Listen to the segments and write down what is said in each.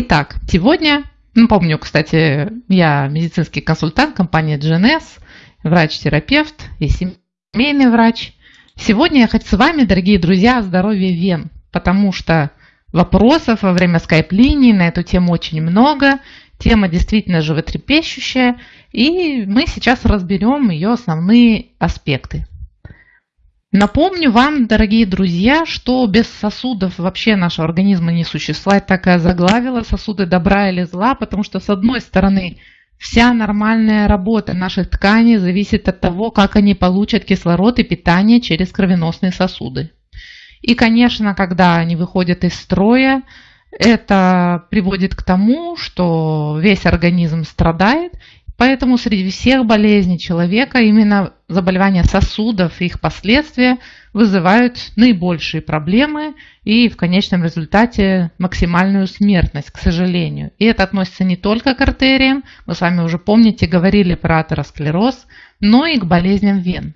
Итак, сегодня, напомню, кстати, я медицинский консультант компании GNS, врач-терапевт и семейный врач. Сегодня я хочу с вами, дорогие друзья, о здоровье вен, потому что вопросов во время скайп-линии на эту тему очень много. Тема действительно животрепещущая, и мы сейчас разберем ее основные аспекты. Напомню вам, дорогие друзья, что без сосудов вообще нашего организма не существует. Такая заглавила сосуды добра или зла, потому что с одной стороны вся нормальная работа наших тканей зависит от того, как они получат кислород и питание через кровеносные сосуды. И, конечно, когда они выходят из строя, это приводит к тому, что весь организм страдает, Поэтому среди всех болезней человека именно заболевания сосудов и их последствия вызывают наибольшие проблемы и в конечном результате максимальную смертность, к сожалению. И это относится не только к артериям, мы с вами уже помните, говорили про атеросклероз, но и к болезням вен.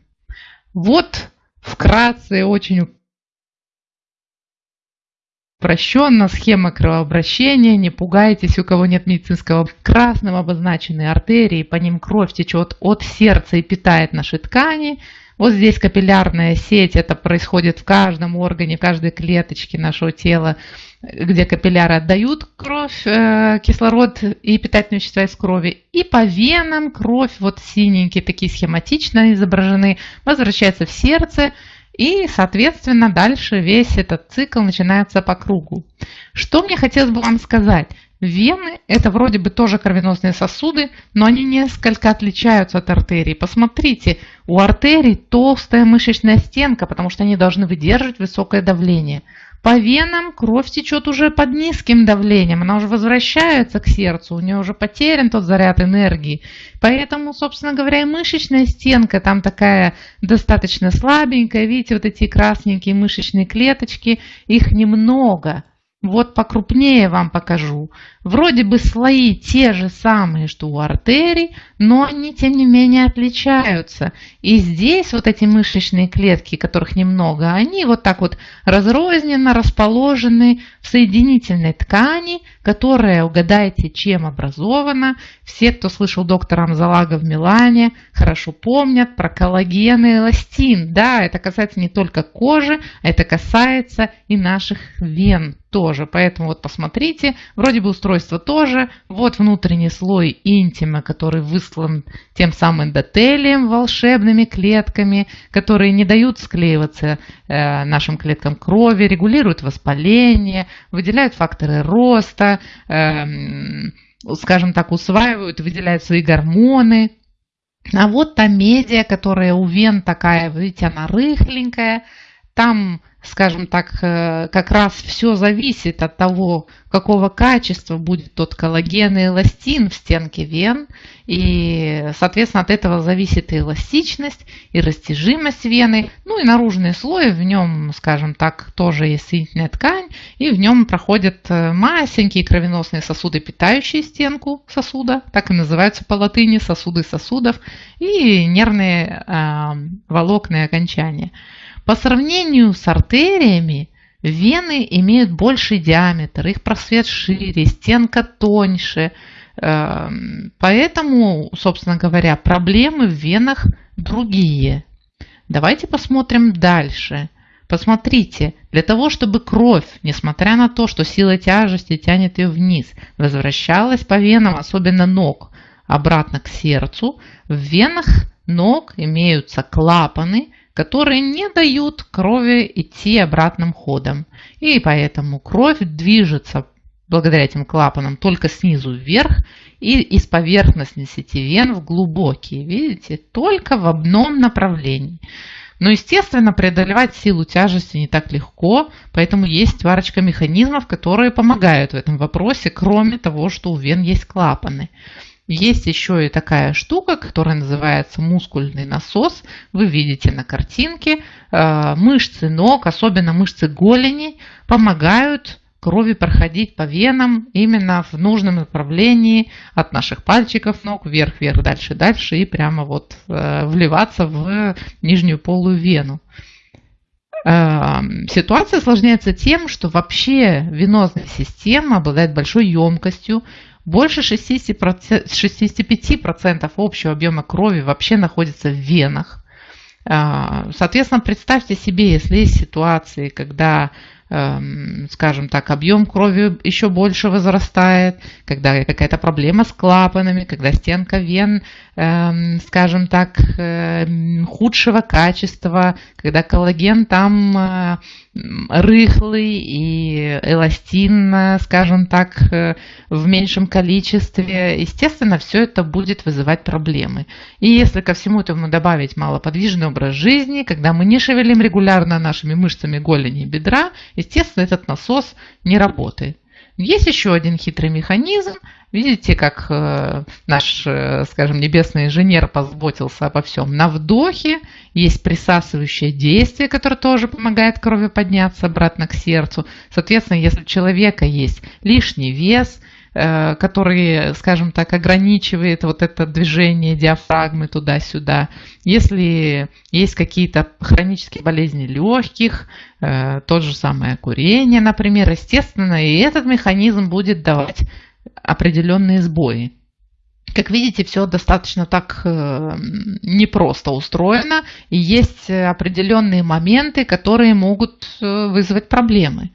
Вот вкратце очень Упрощенно схема кровообращения, не пугайтесь, у кого нет медицинского. Красным обозначены артерии, по ним кровь течет от сердца и питает наши ткани. Вот здесь капиллярная сеть, это происходит в каждом органе, в каждой клеточке нашего тела, где капилляры отдают кровь, э, кислород и питательные вещества из крови. И по венам кровь, вот синенькие такие схематично изображены, возвращается в сердце, и, соответственно, дальше весь этот цикл начинается по кругу. Что мне хотелось бы вам сказать? Вены – это вроде бы тоже кровеносные сосуды, но они несколько отличаются от артерий. Посмотрите, у артерий толстая мышечная стенка, потому что они должны выдерживать высокое давление. По венам кровь течет уже под низким давлением, она уже возвращается к сердцу, у нее уже потерян тот заряд энергии. Поэтому, собственно говоря, и мышечная стенка там такая достаточно слабенькая. Видите, вот эти красненькие мышечные клеточки, их немного. Вот покрупнее вам покажу. Вроде бы слои те же самые, что у артерий, но они тем не менее отличаются. И здесь вот эти мышечные клетки, которых немного, они вот так вот разрозненно расположены в соединительной ткани, которая, угадайте, чем образована. Все, кто слышал доктора Амзалага в Милане, хорошо помнят про коллаген и эластин. Да, это касается не только кожи, это касается и наших вен тоже. Поэтому вот посмотрите, вроде бы устройство тоже. Вот внутренний слой интима, который выслан тем самым эндотелием, волшебными клетками, которые не дают склеиваться э, нашим клеткам крови, регулируют воспаление, выделяют факторы роста, э, скажем так, усваивают, выделяют свои гормоны. А вот та медиа, которая у вен такая, видите, она рыхленькая, там скажем так, э, как раз все зависит от того, какого качества будет тот коллаген и эластин в стенке вен. И, соответственно, от этого зависит и эластичность, и растяжимость вены. Ну и наружный слой, в нем, скажем так, тоже есть соединительная ткань. И в нем проходят э, масенькие кровеносные сосуды, питающие стенку сосуда. Так и называются по латыни сосуды сосудов. И нервные э, волокные окончания. По сравнению с артериями, вены имеют больший диаметр, их просвет шире, стенка тоньше. Эм, поэтому, собственно говоря, проблемы в венах другие. Давайте посмотрим дальше. Посмотрите, для того, чтобы кровь, несмотря на то, что сила тяжести тянет ее вниз, возвращалась по венам, особенно ног, обратно к сердцу, в венах ног имеются клапаны, которые не дают крови идти обратным ходом. И поэтому кровь движется благодаря этим клапанам только снизу вверх и из поверхностной сети вен в глубокие. Видите? Только в одном направлении. Но, естественно, преодолевать силу тяжести не так легко, поэтому есть парочка механизмов, которые помогают в этом вопросе, кроме того, что у вен есть клапаны. Есть еще и такая штука, которая называется мускульный насос. Вы видите на картинке. Э, мышцы ног, особенно мышцы голени, помогают крови проходить по венам именно в нужном направлении от наших пальчиков ног вверх, вверх, дальше, дальше и прямо вот э, вливаться в нижнюю полую вену. Эм, ситуация осложняется тем, что вообще венозная система обладает большой емкостью, больше 60%, 65% общего объема крови вообще находится в венах. Э, соответственно, представьте себе, если есть ситуации, когда Эм, скажем так, объем крови еще больше возрастает, когда какая-то проблема с клапанами, когда стенка вен, скажем так, эм, худшего качества, когда коллаген там э, рыхлый и эластин, скажем так, э, в меньшем количестве, естественно, все это будет вызывать проблемы. И если ко всему этому добавить малоподвижный образ жизни, когда мы не шевелим регулярно нашими мышцами голени и бедра, естественно, этот насос не работает. Есть еще один хитрый механизм. Видите, как э, наш, э, скажем, небесный инженер позаботился обо всем. На вдохе есть присасывающее действие, которое тоже помогает крови подняться обратно к сердцу. Соответственно, если у человека есть лишний вес, Э, который, скажем так, ограничивает вот это движение диафрагмы туда-сюда. Если есть какие-то хронические болезни легких, тот же самое курение, например, естественно, и этот механизм будет давать определенные сбои. Как видите, все достаточно так э, непросто устроено, и есть определенные моменты, которые могут вызвать проблемы.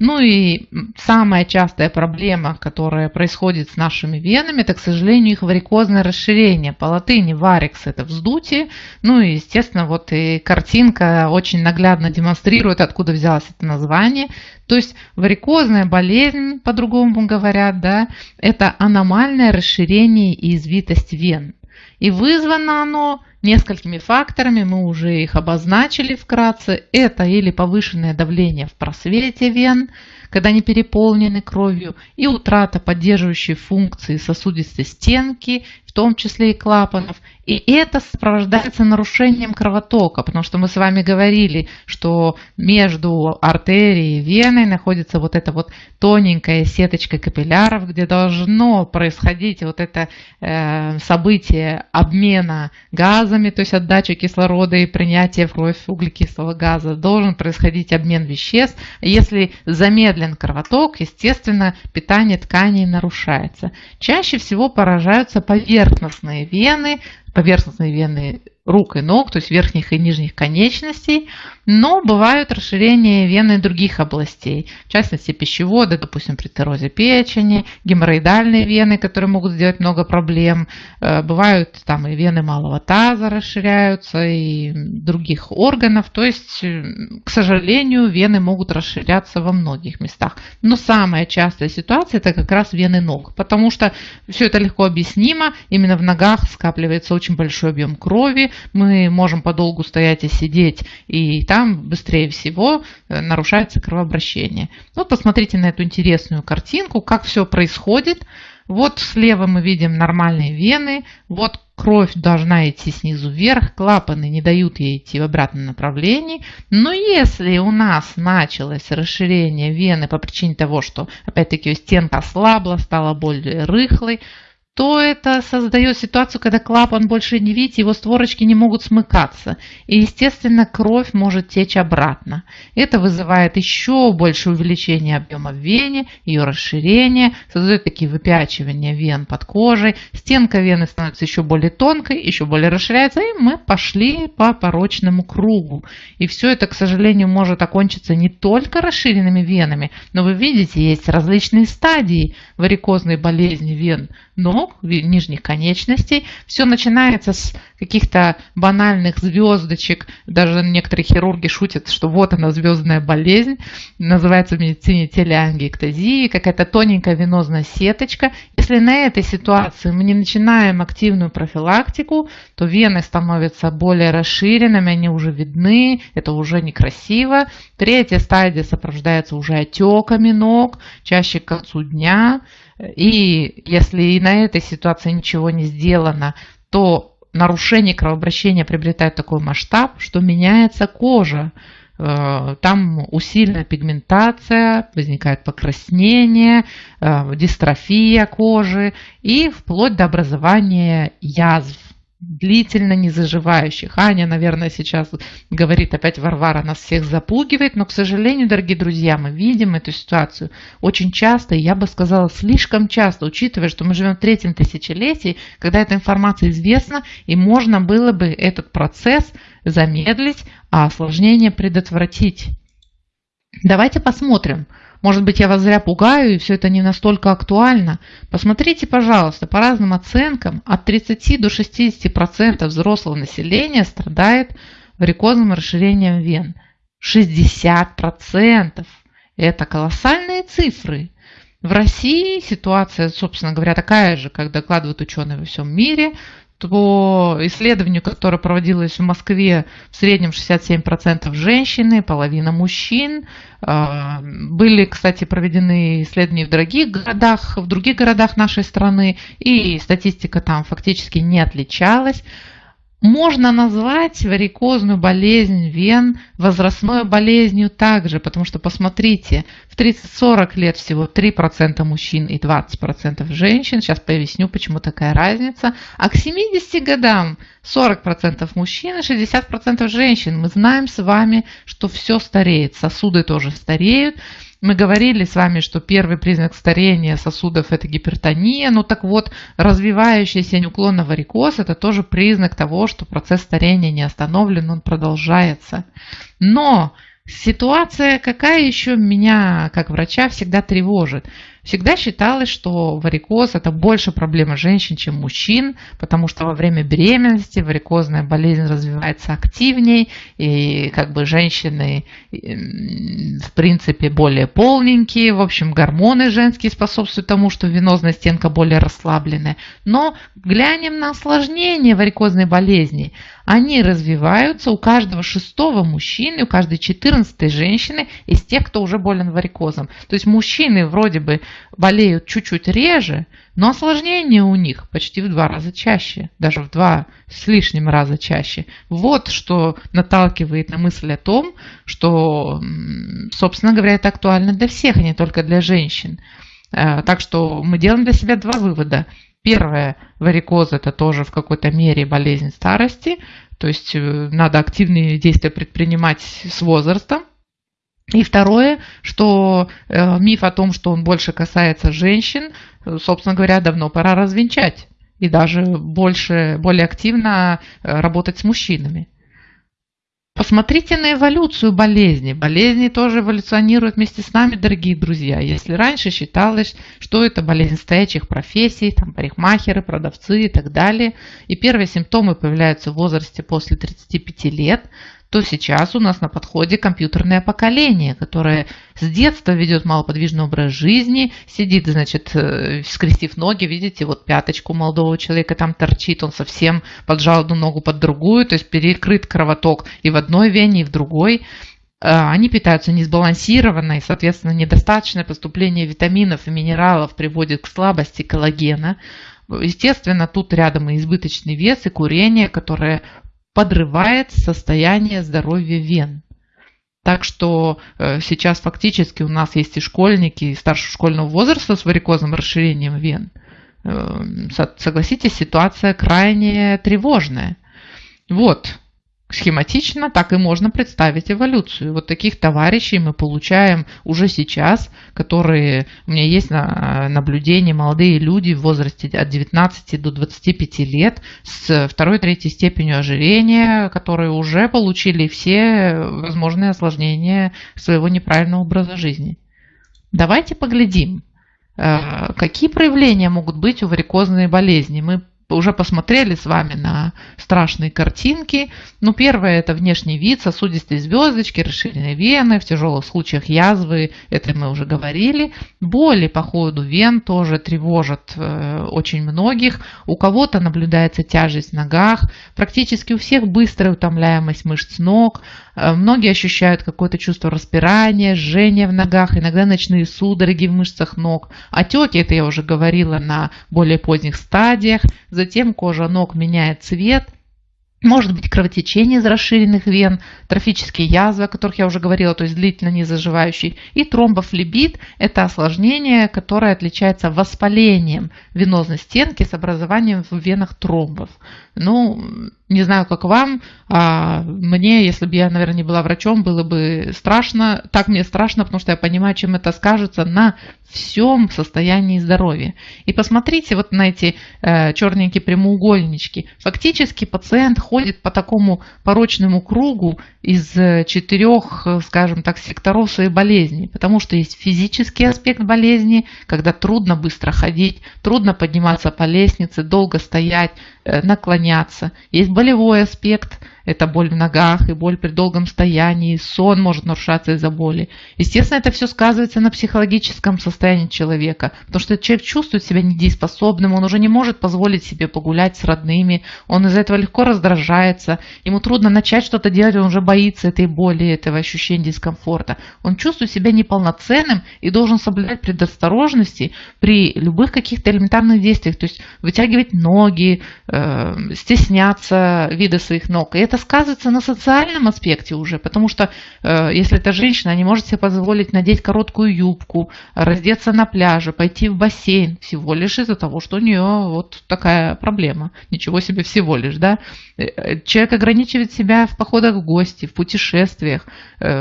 Ну и самая частая проблема, которая происходит с нашими венами, это, к сожалению, их варикозное расширение. По латыни варикс – это вздутие. Ну и, естественно, вот и картинка очень наглядно демонстрирует, откуда взялось это название. То есть варикозная болезнь, по-другому говорят, да, это аномальное расширение и извитость вен. И вызвано оно несколькими факторами, мы уже их обозначили вкратце. Это или повышенное давление в просвете вен, когда они переполнены кровью, и утрата поддерживающей функции сосудистой стенки, в том числе и клапанов. И это сопровождается нарушением кровотока, потому что мы с вами говорили, что между артерией и веной находится вот эта вот тоненькая сеточка капилляров, где должно происходить вот это э, событие обмена газами, то есть отдача кислорода и принятие в кровь углекислого газа. Должен происходить обмен веществ. Если замедлен кровоток, естественно, питание тканей нарушается. Чаще всего поражаются поверхностные вены, поверхностные вены рук и ног, то есть верхних и нижних конечностей, но бывают расширения вены других областей, в частности пищевода, допустим, при циррозе печени, геморроидальные вены, которые могут сделать много проблем, э, бывают там и вены малого таза расширяются, и других органов, то есть, э, к сожалению, вены могут расширяться во многих местах. Но самая частая ситуация это как раз вены ног, потому что все это легко объяснимо, именно в ногах скапливается очень большой объем крови, мы можем подолгу стоять и сидеть, и там быстрее всего э, нарушается кровообращение. Вот посмотрите на эту интересную картинку, как все происходит. Вот слева мы видим нормальные вены, вот кровь должна идти снизу вверх, клапаны не дают ей идти в обратном направлении. Но если у нас началось расширение вены по причине того, что опять-таки стенка ослабла, стала более рыхлой, то это создает ситуацию, когда клапан больше не видит, его створочки не могут смыкаться. И, естественно, кровь может течь обратно. Это вызывает еще больше увеличение объема в вене, ее расширение, создает такие выпячивания вен под кожей. Стенка вены становится еще более тонкой, еще более расширяется, и мы пошли по порочному кругу. И все это, к сожалению, может окончиться не только расширенными венами, но вы видите, есть различные стадии варикозной болезни вен ног, нижних конечностей. Все начинается с каких-то банальных звездочек. Даже некоторые хирурги шутят, что вот она звездная болезнь. Называется в медицине телеангиэктазия, какая-то тоненькая венозная сеточка. Если на этой ситуации мы не начинаем активную профилактику, то вены становятся более расширенными, они уже видны, это уже некрасиво. Третья стадия сопровождается уже отеками ног, чаще к концу дня. И если и на этой ситуации ничего не сделано, то нарушение кровообращения приобретает такой масштаб, что меняется кожа. Э, там усиленная пигментация, возникает покраснение, э, дистрофия кожи и вплоть до образования язв. Длительно не заживающих. Аня, наверное, сейчас говорит опять Варвара, нас всех запугивает, но, к сожалению, дорогие друзья, мы видим эту ситуацию очень часто, и я бы сказала, слишком часто, учитывая, что мы живем в третьем тысячелетии, когда эта информация известна, и можно было бы этот процесс замедлить, а осложнение предотвратить. Давайте посмотрим, может быть, я вас зря пугаю, и все это не настолько актуально. Посмотрите, пожалуйста, по разным оценкам, от 30 до 60% взрослого населения страдает варикозным расширением вен. 60%! Это колоссальные цифры. В России ситуация, собственно говоря, такая же, как докладывают ученые во всем мире по исследованию, которое проводилось в Москве, в среднем 67% женщины, половина мужчин. А, были, кстати, проведены исследования в других городах, в других городах нашей страны, и статистика там фактически не отличалась. Можно назвать варикозную болезнь вен возрастной болезнью также, потому что посмотрите, в 30-40 лет всего 3% мужчин и 20% женщин. Сейчас поясню, почему такая разница. А к 70 годам 40% мужчин и 60% женщин. Мы знаем с вами, что все стареет, сосуды тоже стареют. Мы говорили с вами, что первый признак старения сосудов – это гипертония. Ну так вот, развивающийся неуклонно варикоз – это тоже признак того, что процесс старения не остановлен, он продолжается. Но Ситуация какая еще меня, как врача, всегда тревожит. Всегда считалось, что варикоз это больше проблема женщин, чем мужчин, потому что во время беременности варикозная болезнь развивается активнее, и как бы женщины в принципе более полненькие, в общем гормоны женские способствуют тому, что венозная стенка более расслабленная. Но глянем на осложнение варикозной болезни. Они развиваются у каждого шестого мужчины, у каждой четырнадцатой женщины из тех, кто уже болен варикозом. То есть мужчины вроде бы болеют чуть-чуть реже, но осложнения у них почти в два раза чаще, даже в два с лишним раза чаще. Вот что наталкивает на мысль о том, что, собственно говоря, это актуально для всех, а не только для женщин. Э, так что мы делаем для себя два вывода. Первое, варикоз это тоже в какой-то мере болезнь старости, то есть э, надо активные действия предпринимать с возрастом. И второе, что э, миф о том, что он больше касается женщин, э, собственно говоря, давно пора развенчать и даже больше, более активно э, работать с мужчинами. Посмотрите на эволюцию болезни. Болезни тоже эволюционируют вместе с нами, дорогие друзья. Если раньше считалось, что это болезнь стоячих профессий, там парикмахеры, продавцы и так далее, и первые симптомы появляются в возрасте после 35 лет, то сейчас у нас на подходе компьютерное поколение, которое с детства ведет малоподвижный образ жизни, сидит, значит, э, скрестив ноги, видите, вот пяточку молодого человека там торчит, он совсем поджал одну ногу под другую, то есть перекрыт кровоток и в одной вене, и в другой. Э, они питаются несбалансированно, и, соответственно, недостаточное поступление витаминов и минералов приводит к слабости коллагена. Естественно, тут рядом и избыточный вес, и курение, которое подрывает состояние здоровья вен. Так что э, сейчас фактически у нас есть и школьники и старшего школьного возраста с варикозным расширением вен. Э, согласитесь, ситуация крайне тревожная. Вот, схематично так и можно представить эволюцию. Вот таких товарищей мы получаем уже сейчас, которые, у меня есть на наблюдение, молодые люди в возрасте от 19 до 25 лет с второй-третьей степенью ожирения, которые уже получили все возможные осложнения своего неправильного образа жизни. Давайте поглядим, э, какие проявления могут быть у варикозной болезни. Мы уже посмотрели с вами на страшные картинки. Ну, первое – это внешний вид, сосудистые звездочки, расширенные вены, в тяжелых случаях язвы, это мы уже говорили. Боли по ходу вен тоже тревожат э, очень многих. У кого-то наблюдается тяжесть в ногах, практически у всех быстрая утомляемость мышц ног, многие ощущают какое-то чувство распирания, жжения в ногах, иногда ночные судороги в мышцах ног. Отеки, это я уже говорила, на более поздних стадиях. Затем кожа ног меняет цвет. Может быть кровотечение из расширенных вен, трофические язвы, о которых я уже говорила, то есть длительно не заживающий. И тромбофлебит – это осложнение, которое отличается воспалением венозной стенки с образованием в венах тромбов. Ну, не знаю, как вам, а мне, если бы я, наверное, не была врачом, было бы страшно. Так мне страшно, потому что я понимаю, чем это скажется на всем состоянии здоровья. И посмотрите вот на эти э, черненькие прямоугольнички. Фактически пациент ходит по такому порочному кругу из э, четырех, э, скажем так, секторов своей болезни. Потому что есть физический аспект болезни, когда трудно быстро ходить, трудно подниматься по лестнице, долго стоять, наклоняться. Есть болевой аспект, это боль в ногах и боль при долгом стоянии, сон может нарушаться из-за боли. Естественно, это все сказывается на психологическом состоянии человека, потому что человек чувствует себя недееспособным, он уже не может позволить себе погулять с родными, он из-за этого легко раздражается, ему трудно начать что-то делать, он уже боится этой боли, этого ощущения дискомфорта. Он чувствует себя неполноценным и должен соблюдать предосторожности при любых каких-то элементарных действиях, то есть вытягивать ноги, э, стесняться вида своих ног. И это сказывается на социальном аспекте уже, потому что э, если это женщина, не может себе позволить надеть короткую юбку, раздеться на пляже, пойти в бассейн, всего лишь из-за того, что у нее вот такая проблема. Ничего себе всего лишь, да. Э, э, человек ограничивает себя в походах в гости, в путешествиях,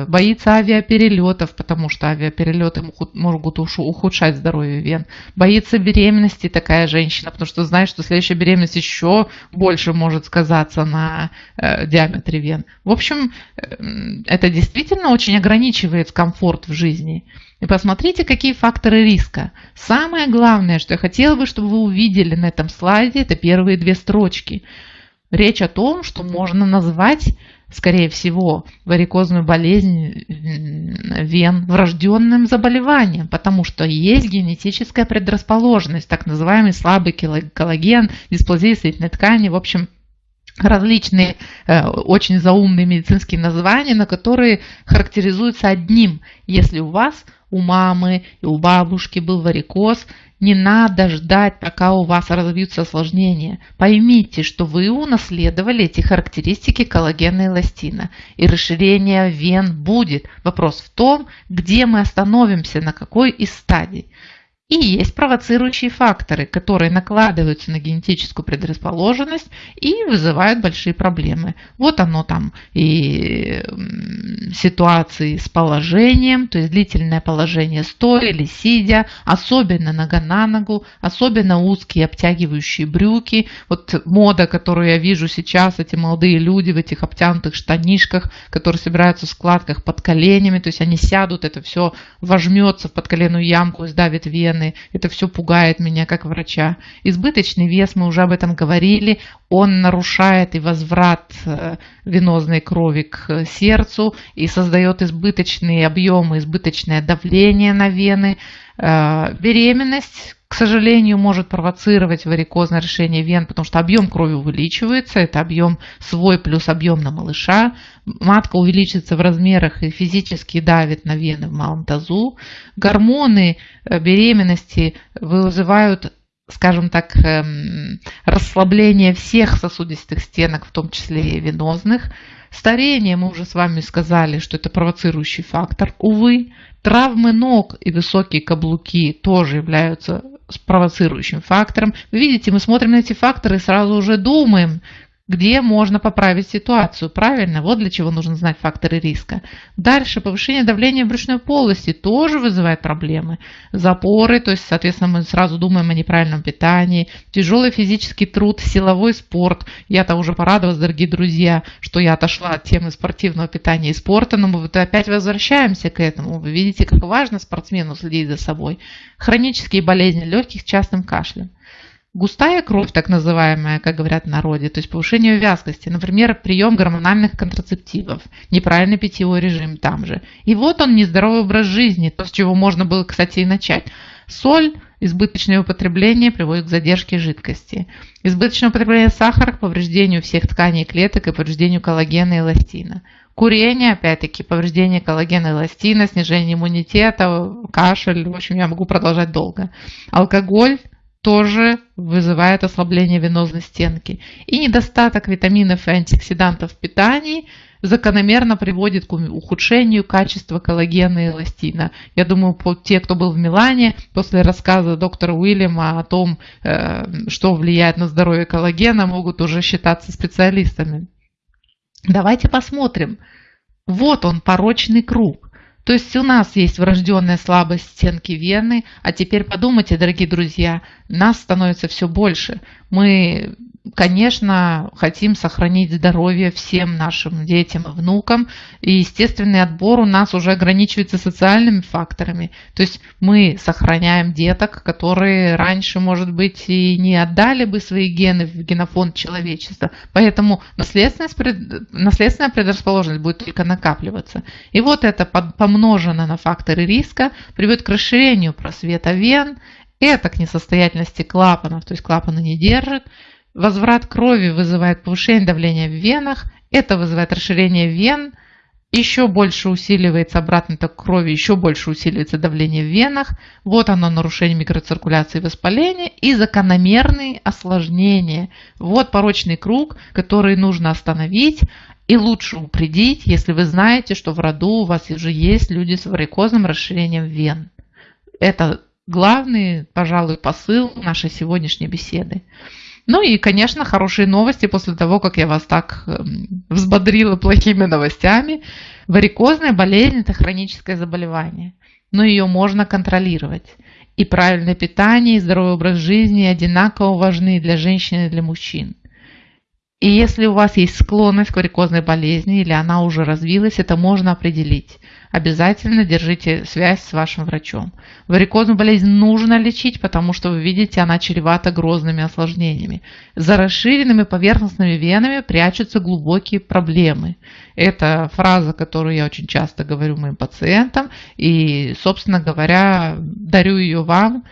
боится авиаперелетов, потому что авиаперелеты могут ухудшать здоровье вен, боится беременности такая женщина, потому что знает, что следующая беременность еще больше может сказаться на диаметре вен. В общем, э, это действительно очень ограничивает комфорт в жизни. И посмотрите, какие факторы риска. Самое главное, что я хотела бы, чтобы вы увидели на этом слайде, это первые две строчки. Речь о том, что можно назвать, скорее всего, варикозную болезнь вен врожденным заболеванием, потому что есть генетическая предрасположенность, так называемый слабый коллаген, дисплазия соединительной ткани, в общем, различные э, очень заумные медицинские названия, на которые характеризуются одним. Если у вас, у мамы и у бабушки был варикоз, не надо ждать, пока у вас развьются осложнения. Поймите, что вы унаследовали эти характеристики коллагена и эластина. И расширение вен будет. Вопрос в том, где мы остановимся, на какой из стадий. И есть провоцирующие факторы, которые накладываются на генетическую предрасположенность и вызывают большие проблемы. Вот оно там и ситуации с положением, то есть длительное положение стоя или сидя, особенно нога на ногу, особенно узкие обтягивающие брюки. Вот мода, которую я вижу сейчас, эти молодые люди в этих обтянутых штанишках, которые собираются в складках под коленями, то есть они сядут, это все вожмется в подколенную ямку и сдавит вены вены. Это все пугает меня как врача. Избыточный вес, мы уже об этом говорили, он нарушает и возврат э, венозной крови к сердцу и создает избыточные объемы, избыточное давление на вены. Э, беременность, к сожалению, может провоцировать варикозное решение вен, потому что объем крови увеличивается, это объем свой плюс объем на малыша. Матка увеличится в размерах и физически давит на вены в малом тазу. Гормоны э, беременности вызывают скажем так, эм, расслабление всех сосудистых стенок, в том числе и венозных. Старение, мы уже с вами сказали, что это провоцирующий фактор. Увы, травмы ног и высокие каблуки тоже являются провоцирующим фактором. Вы видите, мы смотрим на эти факторы и сразу уже думаем, где можно поправить ситуацию. Правильно? Вот для чего нужно знать факторы риска. Дальше повышение давления в брюшной полости тоже вызывает проблемы. Запоры, то есть, соответственно, мы сразу думаем о неправильном питании. Тяжелый физический труд, силовой спорт. Я-то уже порадовалась, дорогие друзья, что я отошла от темы спортивного питания и спорта, но мы вот опять возвращаемся к этому. Вы видите, как важно спортсмену следить за собой. Хронические болезни легких частым кашлем. Густая кровь, так называемая, как говорят в народе, то есть повышение вязкости, например, прием гормональных контрацептивов, неправильный питьевой режим там же. И вот он нездоровый образ жизни, то, с чего можно было, кстати, и начать. Соль, избыточное употребление приводит к задержке жидкости. Избыточное употребление сахара к повреждению всех тканей клеток и повреждению коллагена и эластина. Курение, опять-таки, повреждение коллагена и эластина, снижение иммунитета, кашель, в общем, я могу продолжать долго. Алкоголь, тоже вызывает ослабление венозной стенки. И недостаток витаминов и антиоксидантов в питании закономерно приводит к ухудшению качества коллагена и эластина. Я думаю, те, кто был в Милане, после рассказа доктора Уильяма о том, э, что влияет на здоровье коллагена, могут уже считаться специалистами. Давайте посмотрим. Вот он, порочный круг. То есть у нас есть врожденная слабость стенки вены, а теперь подумайте, дорогие друзья, нас становится все больше. Мы конечно, хотим сохранить здоровье всем нашим детям и внукам. И естественный отбор у нас уже ограничивается социальными факторами. То есть мы сохраняем деток, которые раньше, может быть, и не отдали бы свои гены в генофонд человечества. Поэтому наследственность, наследственная предрасположенность будет только накапливаться. И вот это помножено на факторы риска приводит к расширению просвета вен, это к несостоятельности клапанов, то есть клапаны не держат, Возврат крови вызывает повышение давления в венах, это вызывает расширение вен, еще больше усиливается обратный ток крови, еще больше усиливается давление в венах. Вот оно нарушение микроциркуляции и воспаления и закономерные осложнения. Вот порочный круг, который нужно остановить и лучше упредить, если вы знаете, что в роду у вас уже есть люди с варикозным расширением вен. Это главный, пожалуй, посыл нашей сегодняшней беседы. Ну и, конечно, хорошие новости после того, как я вас так эм, взбодрила плохими новостями. Варикозная болезнь – это хроническое заболевание, но ее можно контролировать. И правильное питание, и здоровый образ жизни одинаково важны для женщин и для мужчин. И если у вас есть склонность к варикозной болезни или она уже развилась, это можно определить. Обязательно держите связь с вашим врачом. Варикозную болезнь нужно лечить, потому что вы видите, она чревата грозными осложнениями. За расширенными поверхностными венами прячутся глубокие проблемы. Это фраза, которую я очень часто говорю моим пациентам и, собственно говоря, дарю ее вам.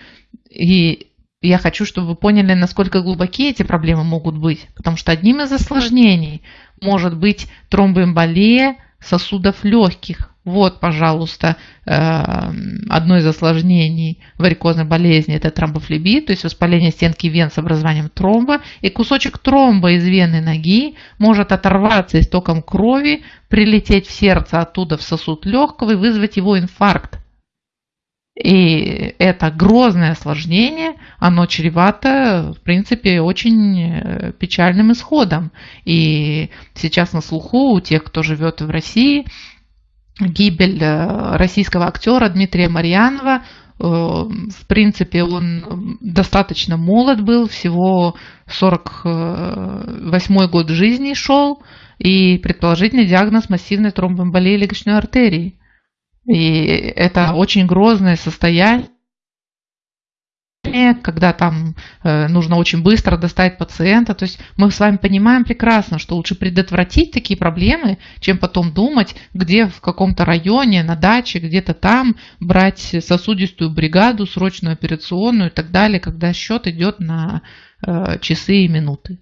И я хочу, чтобы вы поняли, насколько глубокие эти проблемы могут быть. Потому что одним из осложнений может быть тромбоэмболия сосудов легких. Вот, пожалуйста, э, одно из осложнений варикозной болезни – это тромбофлебит, то есть воспаление стенки вен с образованием тромба. И кусочек тромба из вены ноги может оторваться истоком крови, прилететь в сердце оттуда в сосуд легкого и вызвать его инфаркт. И это грозное осложнение, оно чревато, в принципе, очень э, печальным исходом. И сейчас на слуху у тех, кто живет в России, гибель э, российского актера Дмитрия Марьянова. Э, в принципе, он достаточно молод был, всего 48 год жизни шел, и предположительный диагноз массивной тромбоэмболии легочной артерии. И это очень грозное состояние, когда там э, нужно очень быстро достать пациента. То есть мы с вами понимаем прекрасно, что лучше предотвратить такие проблемы, чем потом думать, где в каком-то районе, на даче, где-то там брать сосудистую бригаду, срочную операционную и так далее, когда счет идет на э, часы и минуты.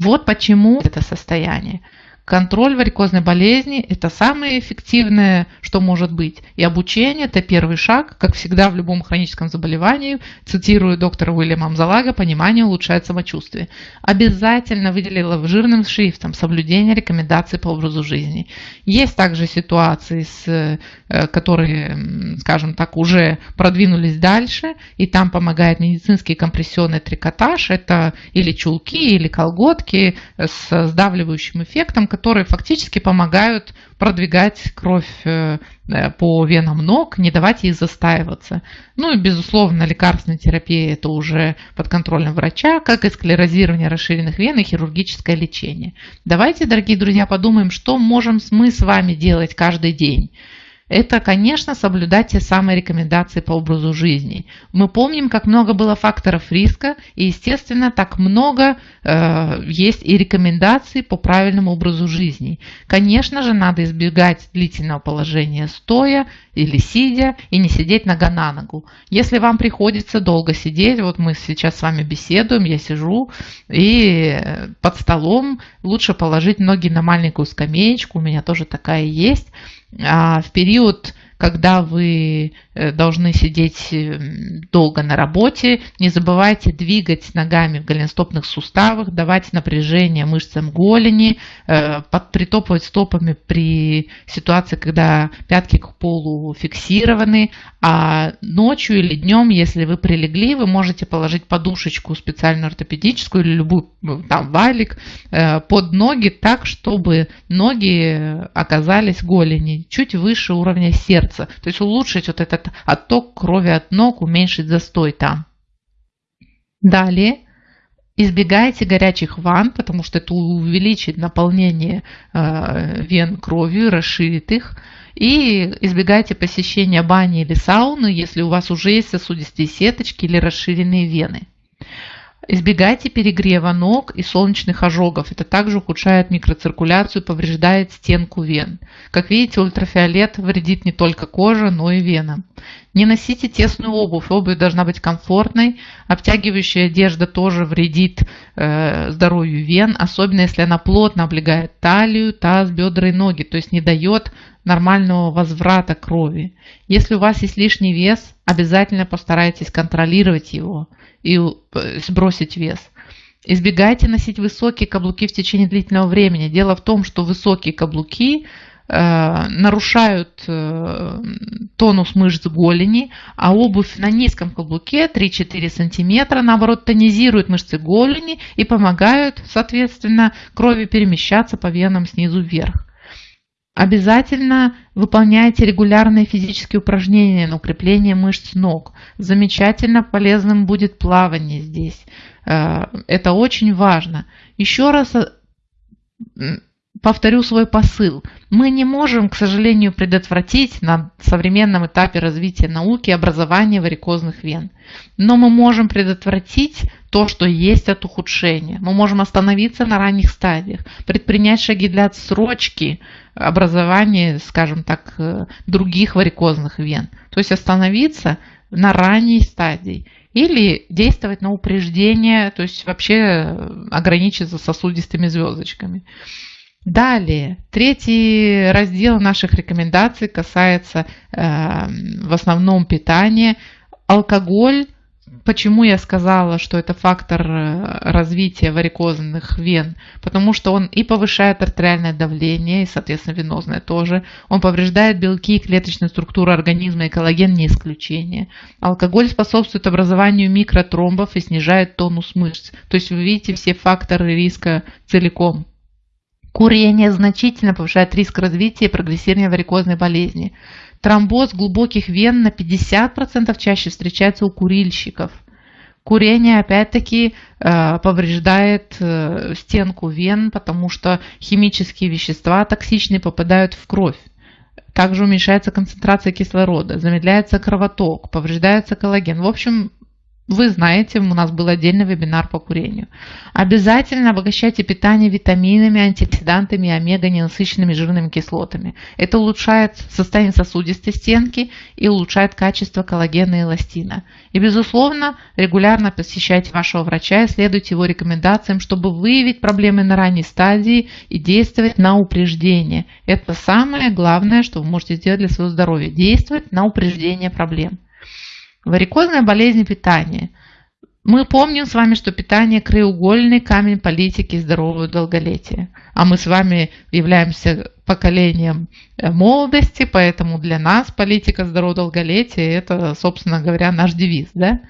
Вот почему это состояние. Контроль варикозной болезни – это самое эффективное, что может быть. И обучение – это первый шаг, как всегда в любом хроническом заболевании. Цитирую доктора Уильяма Амзалага, понимание улучшает самочувствие. Обязательно выделила жирным шрифтом соблюдение рекомендаций по образу жизни. Есть также ситуации, с, э, которые, скажем так, уже продвинулись дальше, и там помогает медицинский компрессионный трикотаж. Это или чулки, или колготки с сдавливающим эффектом, которые фактически помогают продвигать кровь э, э, по венам ног, не давать ей застаиваться. Ну и, безусловно, лекарственная терапия – это уже под контролем врача, как и склерозирование расширенных вен и хирургическое лечение. Давайте, дорогие друзья, подумаем, что можем мы с вами делать каждый день это, конечно, соблюдать те самые рекомендации по образу жизни. Мы помним, как много было факторов риска, и, естественно, так много э, есть и рекомендаций по правильному образу жизни. Конечно же, надо избегать длительного положения стоя или сидя, и не сидеть нога на ногу. Если вам приходится долго сидеть, вот мы сейчас с вами беседуем, я сижу, и под столом лучше положить ноги на маленькую скамеечку, у меня тоже такая есть, в период когда вы э, должны сидеть э, долго на работе, не забывайте двигать ногами в голеностопных суставах, давать напряжение мышцам голени, э, притопывать стопами при ситуации, когда пятки к полу фиксированы, а ночью или днем, если вы прилегли, вы можете положить подушечку специальную ортопедическую или любую там валик под ноги так, чтобы ноги оказались голени чуть выше уровня сердца. То есть улучшить вот этот отток крови от ног, уменьшить застой там. Далее избегайте горячих ванн, потому что это увеличит наполнение э, вен кровью, расширит их. И избегайте посещения бани или сауны, если у вас уже есть сосудистые сеточки или расширенные вены. Избегайте перегрева ног и солнечных ожогов. Это также ухудшает микроциркуляцию, повреждает стенку вен. Как видите, ультрафиолет вредит не только коже, но и венам. Не носите тесную обувь. Обувь должна быть комфортной. Обтягивающая одежда тоже вредит э, здоровью вен, особенно если она плотно облегает талию, таз, бедра и ноги, то есть не дает нормального возврата крови. Если у вас есть лишний вес, обязательно постарайтесь контролировать его и э, сбросить вес. Избегайте носить высокие каблуки в течение длительного времени. Дело в том, что высокие каблуки э, нарушают э, тонус мышц голени, а обувь на низком каблуке 3-4 см наоборот тонизирует мышцы голени и помогают, соответственно, крови перемещаться по венам снизу вверх. Обязательно выполняйте регулярные физические упражнения на укрепление мышц ног. Замечательно полезным будет плавание здесь. Э, это очень важно. Еще раз э, повторю свой посыл. Мы не можем, к сожалению, предотвратить на современном этапе развития науки образование варикозных вен. Но мы можем предотвратить то, что есть от ухудшения. Мы можем остановиться на ранних стадиях, предпринять шаги для отсрочки образования, скажем так, э, других варикозных вен. То есть остановиться на ранней стадии или действовать на упреждение, то есть вообще ограничиться сосудистыми звездочками. Далее, третий раздел наших рекомендаций касается э, в основном питания. Алкоголь, почему я сказала, что это фактор э, развития варикозных вен? Потому что он и повышает артериальное давление, и, соответственно, венозное тоже. Он повреждает белки и клеточную структуру организма, и коллаген не исключение. Алкоголь способствует образованию микротромбов и снижает тонус мышц. То есть вы видите все факторы риска целиком. Курение значительно повышает риск развития и прогрессирования варикозной болезни. Тромбоз глубоких вен на 50% чаще встречается у курильщиков. Курение опять-таки э, повреждает э, стенку вен, потому что химические вещества токсичные попадают в кровь. Также уменьшается концентрация кислорода, замедляется кровоток, повреждается коллаген. В общем, вы знаете, у нас был отдельный вебинар по курению. Обязательно обогащайте питание витаминами, антиоксидантами и омега-ненасыщенными жирными кислотами. Это улучшает состояние сосудистой стенки и улучшает качество коллагена и эластина. И, безусловно, регулярно посещайте вашего врача и следуйте его рекомендациям, чтобы выявить проблемы на ранней стадии и действовать на упреждение. Это самое главное, что вы можете сделать для своего здоровья. Действовать на упреждение проблем. Варикозная болезнь питания. Мы помним с вами, что питание – краеугольный камень политики здорового долголетия. А мы с вами являемся поколением э, молодости, поэтому для нас политика здорового долголетия – это, собственно говоря, наш девиз. Да?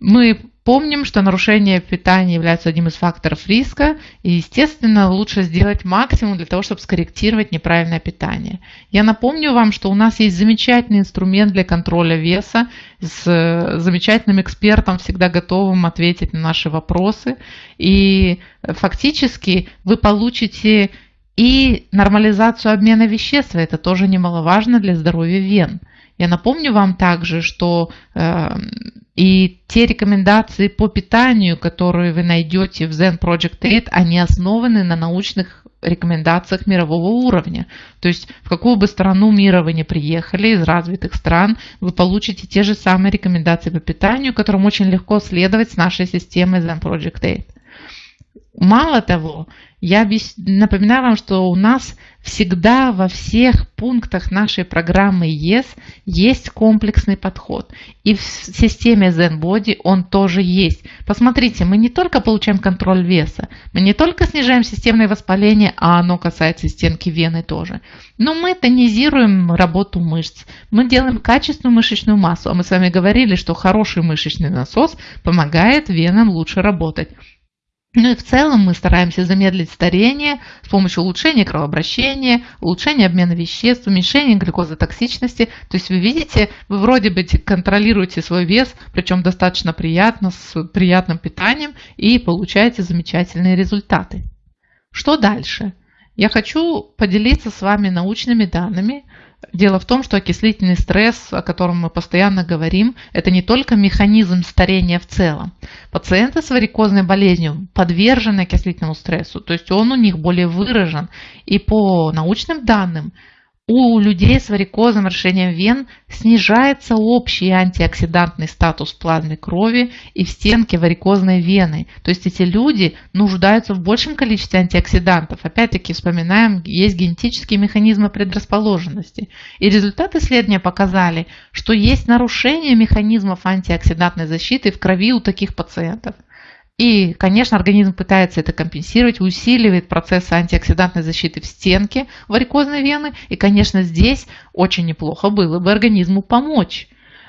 Мы Помним, что нарушение питания является одним из факторов риска, и, естественно, лучше сделать максимум для того, чтобы скорректировать неправильное питание. Я напомню вам, что у нас есть замечательный инструмент для контроля веса с э, замечательным экспертом, всегда готовым ответить на наши вопросы. И фактически вы получите и нормализацию обмена веществ, это тоже немаловажно для здоровья вен. Я напомню вам также, что э, и те рекомендации по питанию, которые вы найдете в Zen Project 8, они основаны на научных рекомендациях мирового уровня. То есть в какую бы страну мира вы не приехали, из развитых стран, вы получите те же самые рекомендации по питанию, которым очень легко следовать с нашей системой Zen Project 8. Мало того, Я напоминаю вам, что у нас всегда во всех пунктах нашей программы ЕС есть комплексный подход. И в системе ZenBody он тоже есть. Посмотрите, мы не только получаем контроль веса, мы не только снижаем системное воспаление, а оно касается стенки вены тоже. Но мы тонизируем работу мышц. Мы делаем качественную мышечную массу. А мы с вами говорили, что хороший мышечный насос помогает венам лучше работать. Ну и в целом мы стараемся замедлить старение с помощью улучшения кровообращения, улучшения обмена веществ, уменьшения глюкозотоксичности. То есть вы видите, вы вроде бы контролируете свой вес, причем достаточно приятно, с приятным питанием и получаете замечательные результаты. Что дальше? Я хочу поделиться с вами научными данными, Дело в том, что окислительный стресс, о котором мы постоянно говорим, это не только механизм старения в целом. Пациенты с варикозной болезнью подвержены окислительному стрессу, то есть он у них более выражен. И по научным данным у людей с варикозным расширением вен снижается общий антиоксидантный статус в плазме крови и в стенке варикозной вены. То есть эти люди нуждаются в большем количестве антиоксидантов. Опять-таки вспоминаем, есть генетические механизмы предрасположенности. И результаты исследования показали, что есть нарушение механизмов антиоксидантной защиты в крови у таких пациентов. И, конечно, организм пытается это компенсировать, усиливает процесс антиоксидантной защиты в стенке варикозной вены. И, конечно, здесь очень неплохо было бы организму помочь.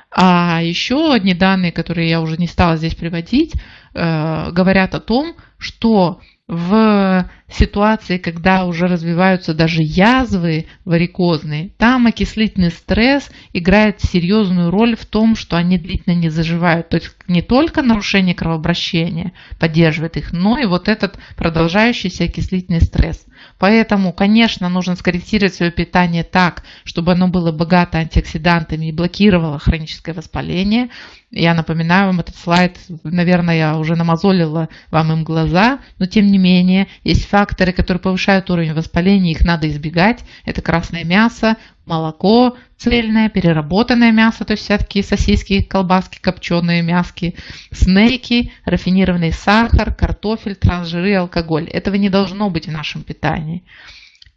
А еще одни данные, которые я уже не стала здесь приводить, э, говорят о том, что в ситуации, когда уже развиваются даже язвы варикозные, там окислительный стресс играет серьезную роль в том, что они длительно не заживают. То есть не только нарушение кровообращения поддерживает их, но и вот этот продолжающийся окислительный стресс. Поэтому, конечно, нужно скорректировать свое питание так, чтобы оно было богато антиоксидантами и блокировало хроническое воспаление. Я напоминаю вам этот слайд, наверное, я уже намазолила вам им глаза, но тем не менее есть факторы, которые повышают уровень воспаления, их надо избегать. Это красное мясо, молоко цельное, переработанное мясо, то есть всякие сосиски, колбаски, копченые мяски, снеки, рафинированный сахар, картофель, трансжиры, алкоголь. Этого не должно быть в нашем питании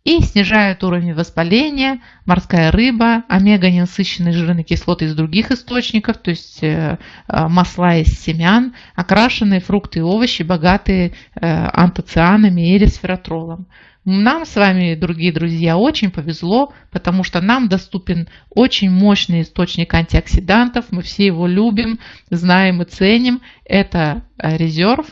и снижают уровень воспаления, морская рыба, омега-ненасыщенные жирные кислоты из других источников, то есть э, э, масла из семян, окрашенные фрукты и овощи, богатые э, антоцианами и ресвератролом. Нам с вами, дорогие друзья, очень повезло, потому что нам доступен очень мощный источник антиоксидантов. Мы все его любим, знаем и ценим. Это резерв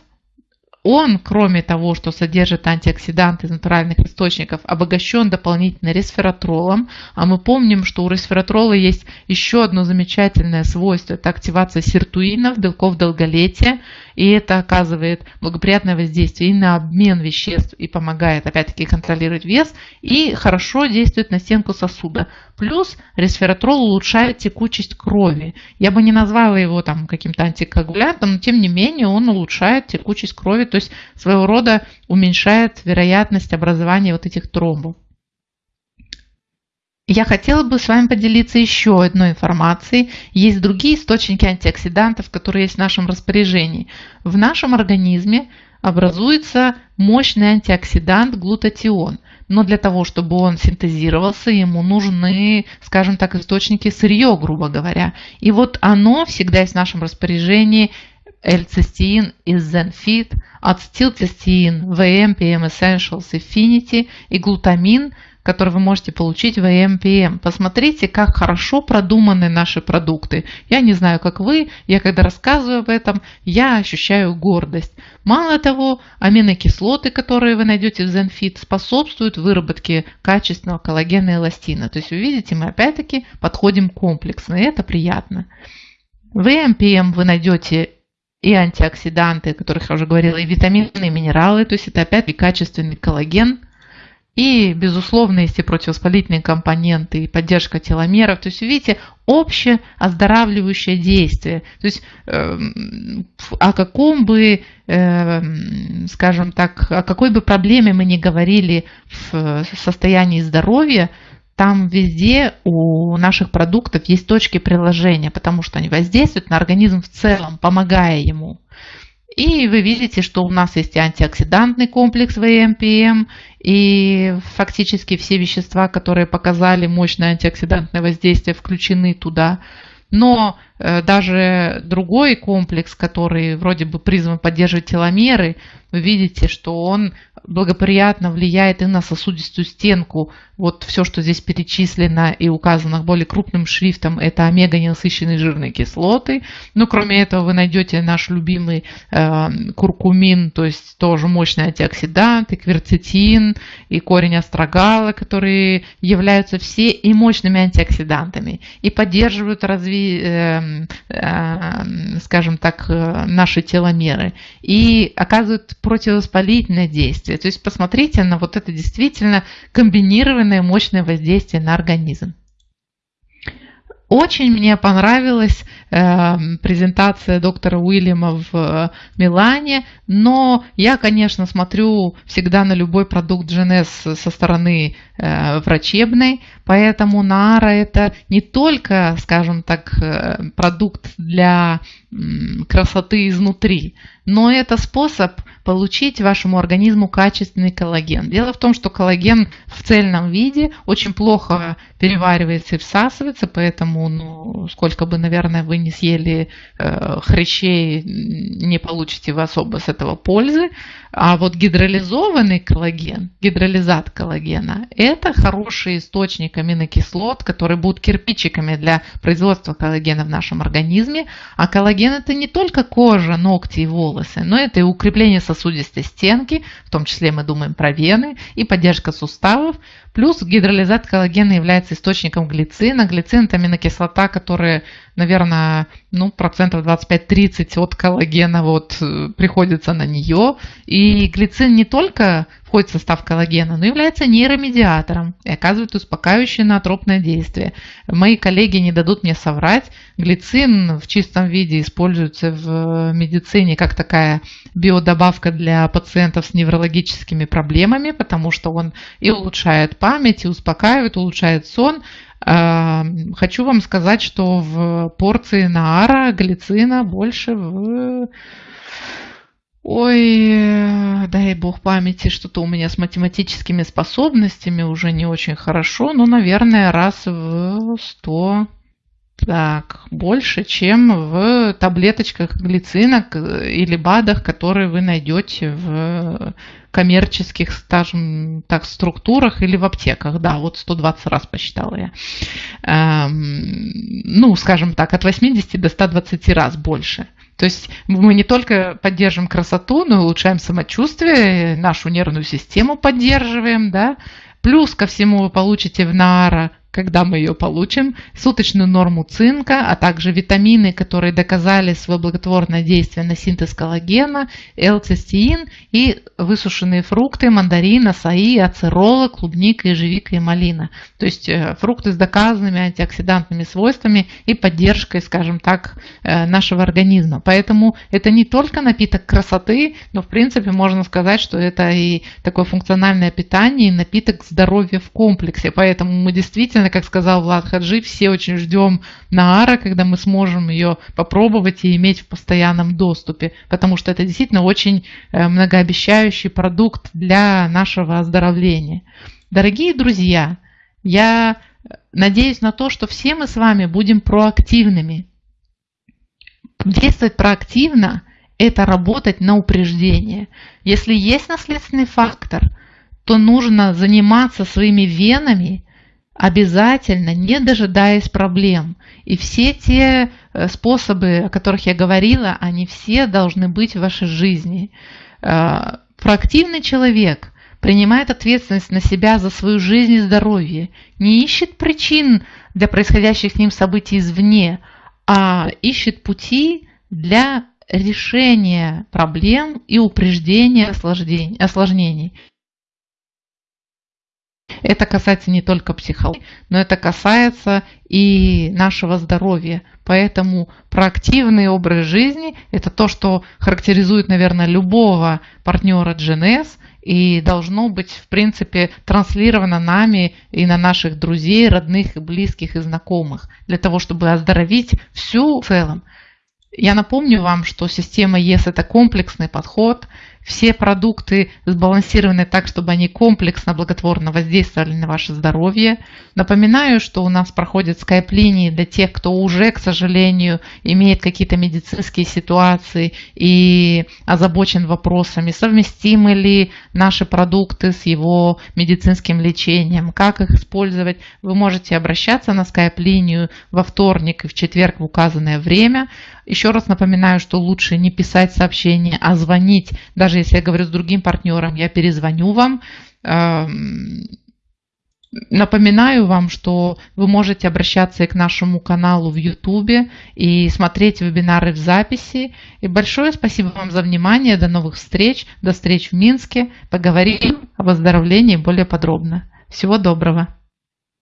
он, кроме того, что содержит антиоксиданты из натуральных источников, обогащен дополнительно ресвератролом. А мы помним, что у ресвератрола есть еще одно замечательное свойство. Это активация сиртуинов, белков долголетия. И это оказывает благоприятное воздействие и на обмен веществ, и помогает, опять-таки, контролировать вес, и хорошо действует на стенку сосуда. Плюс ресвератрол улучшает текучесть крови. Я бы не назвала его там каким-то антикоагулянтом, но тем не менее он улучшает текучесть крови, то есть своего рода уменьшает вероятность образования вот этих тромбов. Я хотела бы с вами поделиться еще одной информацией. Есть другие источники антиоксидантов, которые есть в нашем распоряжении. В нашем организме образуется мощный антиоксидант глутатион. Но для того, чтобы он синтезировался, ему нужны, скажем так, источники сырье, грубо говоря. И вот оно всегда есть в нашем распоряжении L-цистеин из Zenfit, ацетилцистеин, VM, PM Essentials, Affinity и глутамин – который вы можете получить в AMPM. Посмотрите, как хорошо продуманы наши продукты. Я не знаю, как вы, я когда рассказываю об этом, я ощущаю гордость. Мало того, аминокислоты, которые вы найдете в ZenFit, способствуют выработке качественного коллагена и эластина. То есть, вы видите, мы опять-таки подходим комплексно, и это приятно. В AMPM вы найдете и антиоксиданты, о которых я уже говорила, и витамины, и минералы, то есть это опять и качественный коллаген, и, безусловно, есть и противовоспалительные компоненты, и поддержка теломеров. То есть, видите, общее оздоравливающее действие. То есть, э, о каком бы, э, скажем так, о какой бы проблеме мы ни говорили в состоянии здоровья, там везде у наших продуктов есть точки приложения, потому что они воздействуют на организм в целом, помогая ему. И вы видите, что у нас есть антиоксидантный комплекс ВМПМ, и фактически все вещества, которые показали мощное антиоксидантное воздействие, включены туда. Но даже другой комплекс, который вроде бы призван поддерживать теломеры, вы видите, что он благоприятно влияет и на сосудистую стенку. Вот все, что здесь перечислено и указано более крупным шрифтом, это омега-ненасыщенные жирные кислоты. Но кроме этого вы найдете наш любимый э, куркумин, то есть тоже мощный антиоксидант, и кверцетин, и корень астрагала, которые являются все и мощными антиоксидантами, и поддерживают разви, э, э, скажем так, э, наши теломеры, и оказывают противовоспалительное действие. То есть посмотрите на вот это действительно комбинированное мощное воздействие на организм. Очень мне понравилась э, презентация доктора Уильяма в э, Милане, но я, конечно, смотрю всегда на любой продукт GNS со стороны врачебной, поэтому Нара это не только, скажем так, э, продукт для э, красоты изнутри, но это способ получить вашему организму качественный коллаген. Дело в том, что коллаген в цельном виде очень плохо переваривается и всасывается, поэтому ну, сколько бы, наверное, вы не съели э, хрящей, не получите вы особо с этого пользы. А вот гидролизованный коллаген, гидролизат коллагена, это хороший источник аминокислот, которые будут кирпичиками для производства коллагена в нашем организме. А коллаген это не только кожа, ногти и волосы, но это и укрепление сосудистой стенки, в том числе мы думаем про вены, и поддержка суставов. Плюс гидролизат коллагена является источником глицина. Глицин – это аминокислота, которая, наверное, ну, процентов 25-30 от коллагена вот, э, приходится на нее. И глицин не только входит в состав коллагена, но является нейромедиатором и оказывает успокаивающее наотропное действие. Мои коллеги не дадут мне соврать. Глицин в чистом виде используется в медицине как такая биодобавка для пациентов с неврологическими проблемами, потому что он и улучшает память, и успокаивает, улучшает сон. А, хочу вам сказать, что в порции наара глицина больше в Ой, дай бог памяти, что-то у меня с математическими способностями уже не очень хорошо, но, наверное, раз в 100, так, больше, чем в таблеточках глицинок или БАДах, которые вы найдете в коммерческих, скажем так, структурах или в аптеках. Да, вот 120 раз посчитала я. Эм, ну, скажем так, от 80 до 120 раз больше. То есть мы не только поддерживаем красоту, но и улучшаем самочувствие, нашу нервную систему поддерживаем, да. Плюс ко всему вы получите в Наара когда мы ее получим, суточную норму цинка, а также витамины, которые доказали свое благотворное действие на синтез коллагена, L-цистеин и высушенные фрукты, мандарин, асаи, ацерола, клубника, ежевика и малина. То есть э, фрукты с доказанными антиоксидантными свойствами и поддержкой, скажем так, э, нашего организма. Поэтому это не только напиток красоты, но в принципе можно сказать, что это и такое функциональное питание, и напиток здоровья в комплексе. Поэтому мы действительно действительно, как сказал Влад Хаджи, все очень ждем Наара, когда мы сможем ее попробовать и иметь в постоянном доступе, потому что это действительно очень э, многообещающий продукт для нашего оздоровления. Дорогие друзья, я надеюсь на то, что все мы с вами будем проактивными. Действовать проактивно – это работать на упреждение. Если есть наследственный фактор, то нужно заниматься своими венами обязательно, не дожидаясь проблем. И все те э, способы, о которых я говорила, они все должны быть в вашей жизни. Э, проактивный человек принимает ответственность на себя за свою жизнь и здоровье, не ищет причин для происходящих с ним событий извне, а ищет пути для решения проблем и упреждения осложнений. Это касается не только психологии, но это касается и нашего здоровья. Поэтому проактивный образ жизни – это то, что характеризует, наверное, любого партнера GNS и должно быть, в принципе, транслировано нами и на наших друзей, родных, близких и знакомых, для того, чтобы оздоровить всю в целом. Я напомню вам, что система ЕС – это комплексный подход. Все продукты сбалансированы так, чтобы они комплексно, благотворно воздействовали на ваше здоровье. Напоминаю, что у нас проходят скайп-линии для тех, кто уже, к сожалению, имеет какие-то медицинские ситуации и озабочен вопросами, совместимы ли наши продукты с его медицинским лечением, как их использовать. Вы можете обращаться на скайп-линию во вторник и в четверг в указанное время. Еще раз напоминаю, что лучше не писать сообщение, а звонить. Даже если я говорю с другим партнером, я перезвоню вам. Эм, напоминаю вам, что вы можете обращаться и к нашему каналу в YouTube и смотреть вебинары в записи. И большое спасибо вам за внимание. До новых встреч. До встреч в Минске. Поговорим о выздоровлении более подробно. Всего доброго.